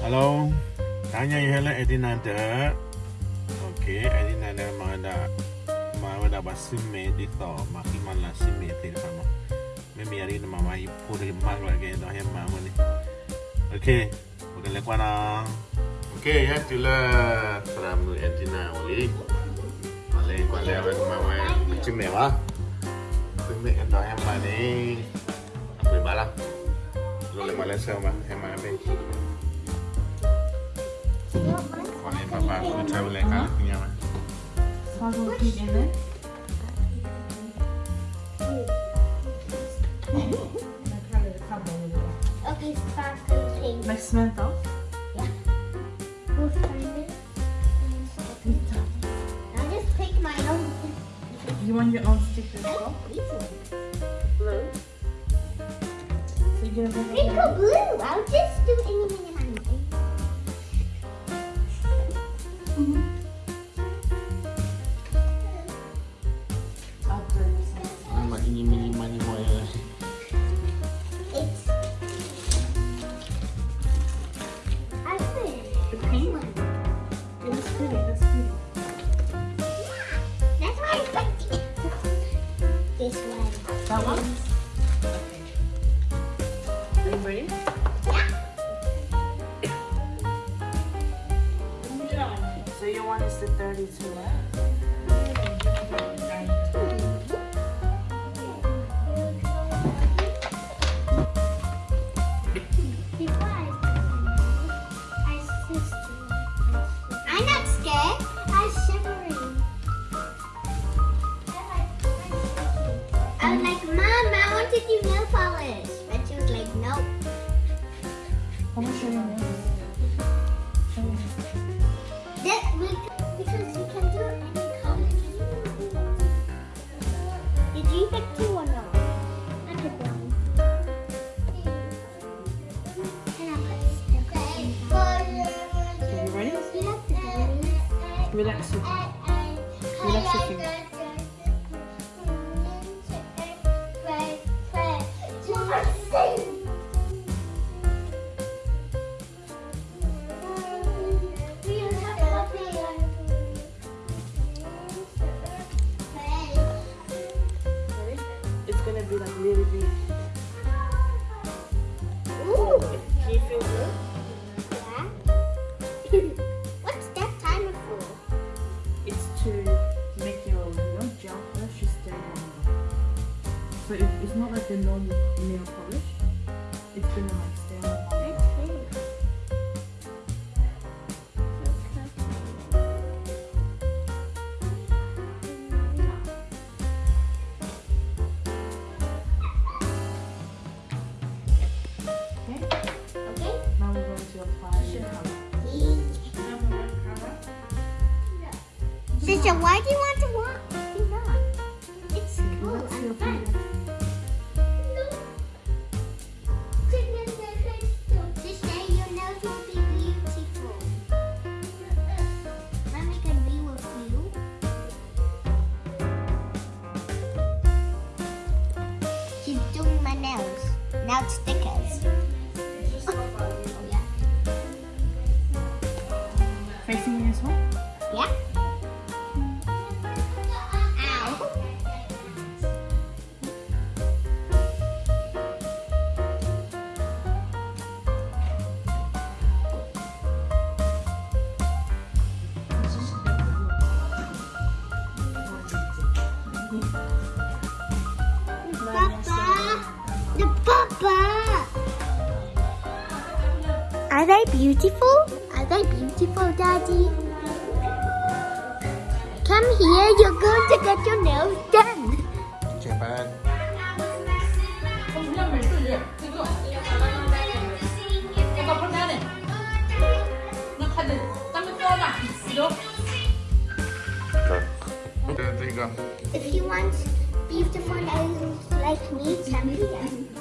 Hello, tanya ihele edina de. Okay, edina de mada mada basime di to makiman la sime tir kama. Me miari na mama i puri mag la gendo he mama ni. Okay, bukan lekwana. Okay, ya tila from edina oli. Malay malay apa mama cime wa. Cime endo he mama ni. Aku ibalah. Lo le malay sama he mama ni. Okay, sparkle pink. Like Samantha. We'll find it. I'll just pick my own. You want your own sticker as well? Blue. So you're gonna blue. I'll just do anything and This one. That one? Okay. Are you ready? Yeah. So your one is the 32, right? I was like, Mom, I want to do nail polish. But she was like, Nope. How much are your nails? Show me. We because we can do any color. Did you pick two or no? I picked one. And I put stickers. Okay, you ready? You have to do it. Relax your Relax It's gonna be like really big. Sister, why do you want Are they beautiful? Are they beautiful, Daddy? Come here, you're going to get your nails done. Japan. If you want beautiful nails like me, come here.